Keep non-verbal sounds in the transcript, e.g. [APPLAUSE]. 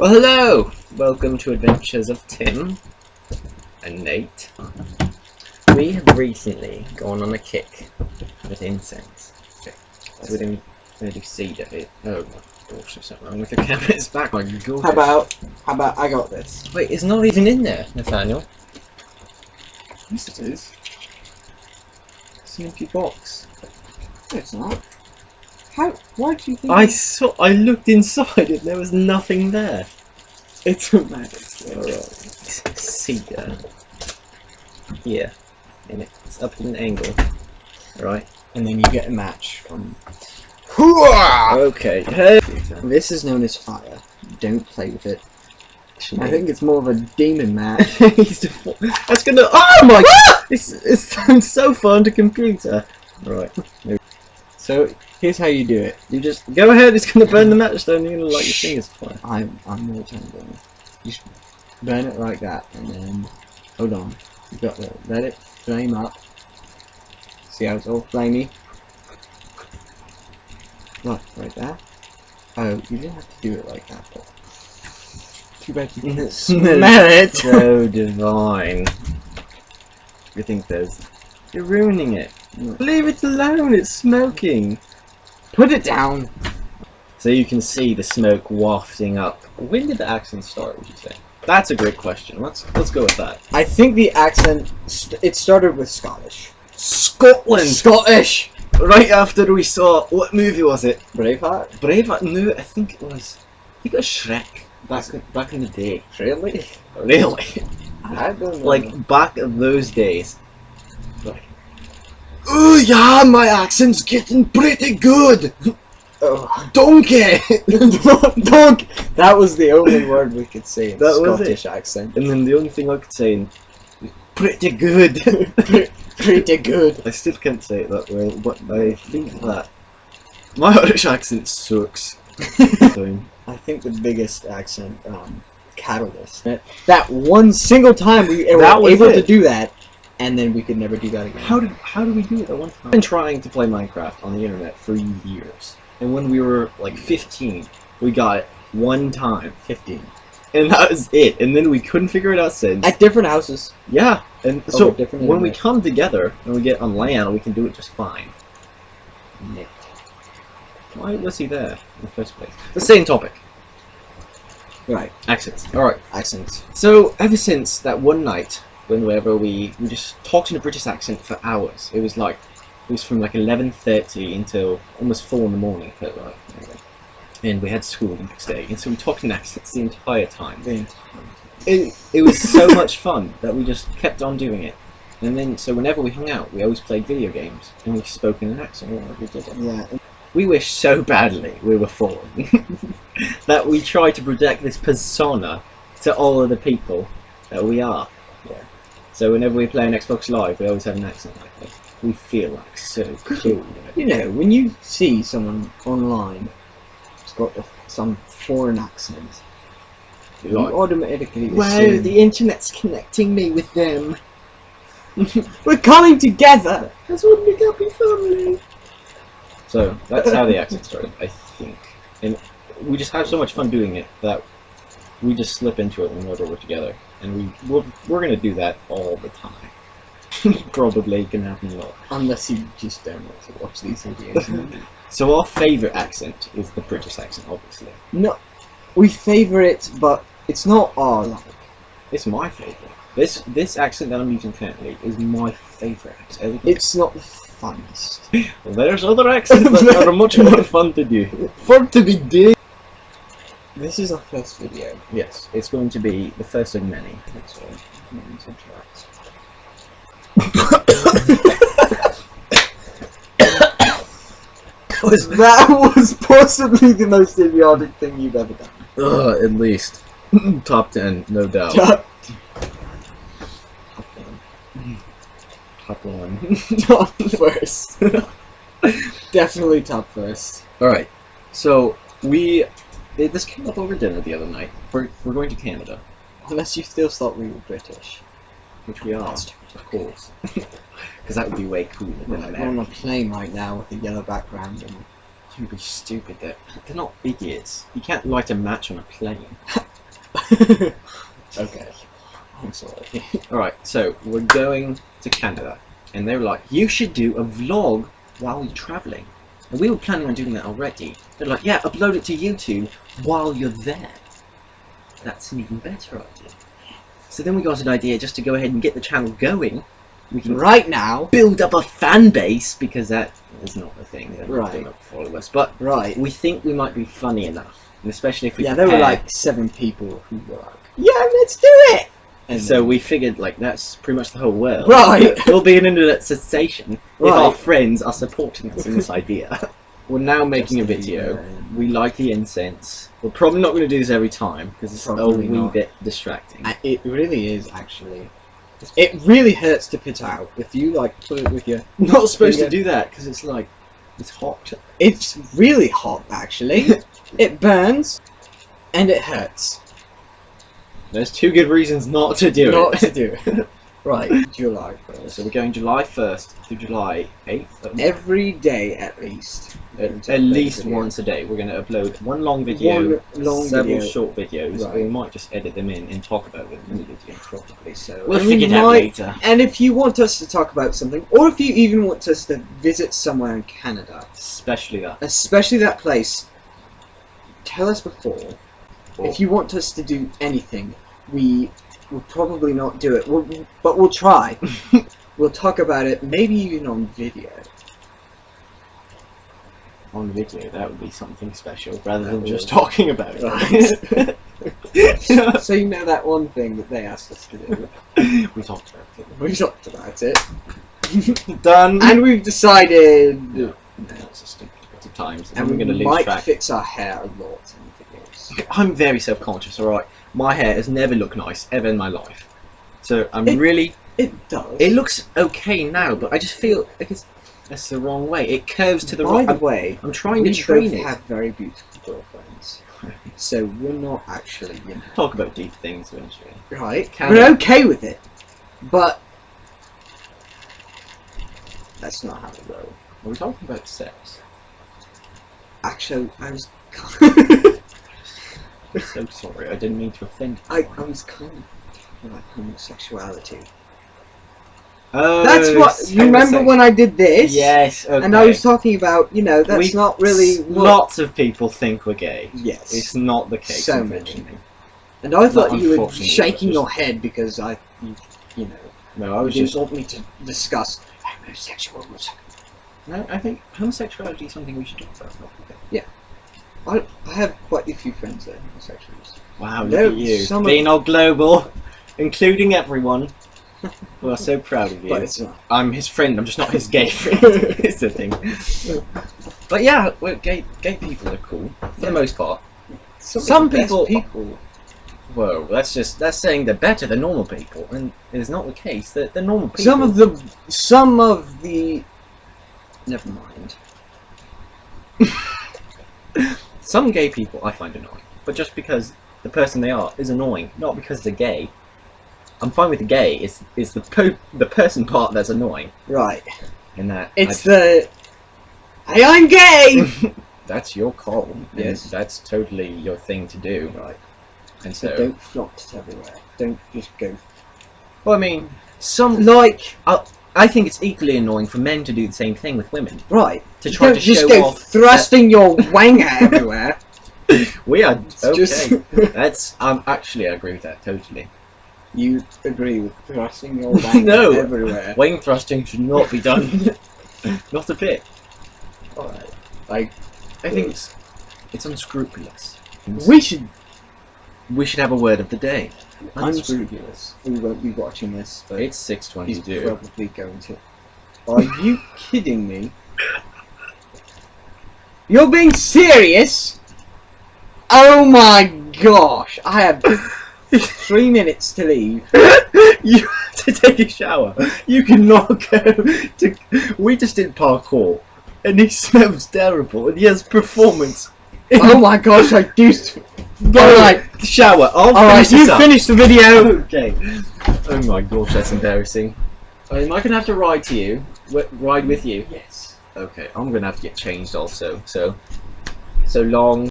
Well, hello! Welcome to Adventures of Tim and Nate. We have recently gone on a kick with incense. So we didn't really see that it. Oh my gosh, there's something wrong with the camera. [LAUGHS] It's back. My. How about, how about I got this? Wait, it's not even in there, Nathaniel. Yes, it is. It's an empty box. No, it's not. How? Why do you think? I saw. I looked inside and there was nothing there. It's a magic. Alright. See there. Here. And it's up at an angle. Right. And then you get a match from. Hooah! Okay. Hey. This is known as fire. Don't play with it. I think it's more of a demon match. [LAUGHS] He's That's gonna. Oh my! Ah! it's it's so fun to computer. Right. So here's how you do it. You just go ahead. It's gonna burn the matchstone. You're gonna light your fingers fire. I'm I'm it on. You burn it like that, and then hold on. You got to let it flame up. See how it's all flamey. Look, like that. Oh, you didn't have to do it like that. But too bad you [LAUGHS] didn't Smell it. so divine. You think there's? You're ruining it. Leave it alone. It's smoking. Put it down. So you can see the smoke wafting up. When did the accent start? Would you say? That's a great question. Let's let's go with that. I think the accent. St it started with Scottish. Scotland. Scottish. Right after we saw what movie was it? Braveheart. Braveheart. No, I think it was. I think it was Shrek. Back in, back in the day. Really? Really? I don't know. like back in those days. Yeah, my accent's getting pretty good. oh, Donkey. dog. That was the only word we could say in [LAUGHS] That was Scottish accent. and then the only thing I could say in pretty good. [LAUGHS] Pretty good. I still can't say it that well, but I think that my [LAUGHS] Irish accent sucks. I think the biggest accent, um, Catalyst. That, that one single time we were able it. to do that, and then we could never do that again. how did how do we do it at one time? I've been trying to play Minecraft on the internet for years, and when we were like 15, we got it one time, 15. and that was it. And then we couldn't figure it out since. At different houses. Yeah, and Over so different when we come together and we get on land, we can do it just fine. Nick. Why was he there in the first place? The same topic. Right. Accents. Alright. Accents. So, ever since that one night, whenever we, we just talked in a British accent for hours, it was like, it was from like 11.30 until almost 4 in the morning, felt like. Anyway. And we had school the next day, and so we talked in accents the entire time. The entire time. It, it was so [LAUGHS] much fun that we just kept on doing it. And then, so whenever we hung out, we always played video games, and we spoke in an accent whenever we did it. Yeah. We wish so badly we were foreign [LAUGHS] that we try to project this persona to all of the people that we are. Yeah. So whenever we play on Xbox Live, we always have an accent like that. We feel like so cool. You know, when you see someone online who's got a, some foreign accent, you Like, automatically wow, assume, the internet's connecting me with them. [LAUGHS] we're coming together. That's what we got me family. So that's how the accent started, I think. And we just have so much fun doing it that we just slip into it whenever we're together. And we we're, we're gonna do that all the time. [LAUGHS] Probably gonna happen a lot. Unless you just don't want to watch these videos. [LAUGHS] So our favourite accent is the British accent, obviously. no, we favour it, but it's not our like. It's my favourite. This this accent that I'm using currently is my favourite accent. It's not the funnest. [LAUGHS] There's other accents that are much more fun to do. Fun to be did. This is our first video. Yes, it's going to be the first of many. That's all. Let me interact. Was That was possibly the most idiotic thing you've ever done. Ugh, at least. [CLEARS THROAT] Top 10, no doubt. Top, one Top 1. top first. [LAUGHS] Definitely top first. Alright, so we. Eh, This came up over dinner the other night. We're, we're going to Canada, Unless you still thought we were British. which we are, of course. [LAUGHS] Because that would be way cooler than We're on a plane right now with a yellow background and You'd be stupid. They're, they're not idiots. You can't light a match on a plane. [LAUGHS] okay. I'm sorry. [LAUGHS] Alright, so we're going to Canada. And they were like, you should do a vlog while you're travelling. And we were planning on doing that already. They're like, yeah, upload it to YouTube while you're there. That's an even better idea. So then we got an idea just to go ahead and get the channel going. We can Right now. build up a fan base because that is not the thing. They're not Right. follow us. But Right. we think we might be funny enough. And especially if we Yeah, there were like seven people who were like, yeah, let's do it. And So we figured like that's pretty much the whole world. Right. It'll be an internet sensation if our friends are supporting us in this idea. [LAUGHS] We're now making a video. uh, We like the incense. We're probably not going to do this every time because it's Probably a wee not. bit distracting. uh, It really is actually. It really hurts to put out if you like put it with your. Not supposed to do that because it's like it's hot. It's really hot actually. [LAUGHS] it burns, and it hurts. There's two good reasons not to do Not it. Not [LAUGHS] to do it. [LAUGHS] Right, July first. so we're going July 1st to July 8th. Every day at least. At, at least once a day. We're going to upload one long video, One long several video. short videos. Right. We might just edit them in and talk about them in the video. Probably so. We'll And we figure it out might- later. And if you want us to talk about something, or if you even want us to visit somewhere in Canada, Especially that. especially that place, tell us before. If you want us to do anything, we will probably not do it, we'll, but we'll try. [LAUGHS] we'll talk about it, maybe even on video. on video, that would be something special rather than That just would. talking about it. [LAUGHS] so you know that one thing that they asked us to do. [LAUGHS] we talked about it. We talked about it. Done. and we've decided, No, it's a stupid bit of times. and I'm we going to lose might track. fix our hair a lot. I'm very self-conscious. All right, my hair has never looked nice ever in my life. So I'm It- really. It does. It looks okay now, but I just feel like it's that's the wrong way. It curves to the By right. the way, I'm trying to train it. have very beautiful girlfriends, [LAUGHS] so we're not actually, you know, Talk about deep things eventually. right? Can we're we? okay with it, but that's not how we roll. Are we talking about sex? Actually, I was, [LAUGHS] so sorry. I didn't mean to offend. I, I was kind of talking about homosexuality. Oh, That's what you remember when I did this. Yes, okay. And I was talking about, you know, that's We- not really what. Lots of people think we're gay. yes. It's not the case. So many. and I thought Not you were shaking but your head because I, you, you know, No, I was didn't just. want me to discuss homosexuality. No, I think homosexuality is something we should talk about. not okay. I, I have quite a few friends that are homosexuals. Wow, look at you, being all global, including everyone. we are so proud of you. But it's not. I'm his friend. I'm just not his gay [LAUGHS] friend. [LAUGHS] it's the thing. But yeah, gay. Gay people are cool for the most part. Some, Some of the best people- people. Whoa, that's just that's saying they're better than normal people, and it's not the case. That the normal people. Some of the. Some of the. Never mind. [LAUGHS] Some gay people I find annoying, but just because the person they are is annoying, not because they're gay. I'm fine with the gay. It's it's the po- the person part that's annoying, Right. and that It's the. Hey, I'm gay! [LAUGHS] That's your call. Yes. that's totally your thing to do. right. And So so, don't flaunt it everywhere. Don't just go. well, I mean, some Like. I think it's equally annoying for men to do the same thing with women Right. to try don't to just show go off. thrusting your wang everywhere. [LAUGHS] we are okay. just- That's um actually I agree with that totally. You agree with thrusting your [LAUGHS] wang No. everywhere. Wing thrusting should not be done. [LAUGHS] not a bit. Alright. Like, I think it's it's unscrupulous. we should. We should have a word of the day. Unscrupulous. We won't be watching this, but It's six he's twenty-two. probably going to. Are you kidding me? You're being serious? Oh my gosh! I have [LAUGHS] three minutes to leave. [LAUGHS] you have to take a shower. You cannot [LAUGHS] go to. We just did parkour, and he smells terrible, and he has performance. Oh my gosh! I do. St- Go Alright. shower. I'll All right, finish this you up. finish the video. Okay. Oh my gosh, that's embarrassing. Uh, am I gonna have to ride to you? Wi- ride with you? Yes. Okay, I'm gonna have to get changed also. So, so long.